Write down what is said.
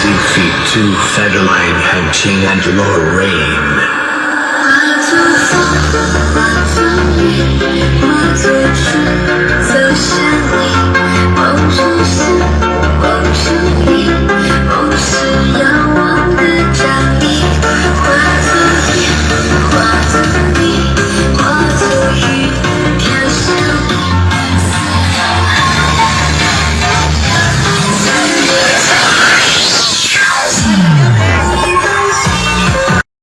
Six feet two Federline had Ching and Lorraine.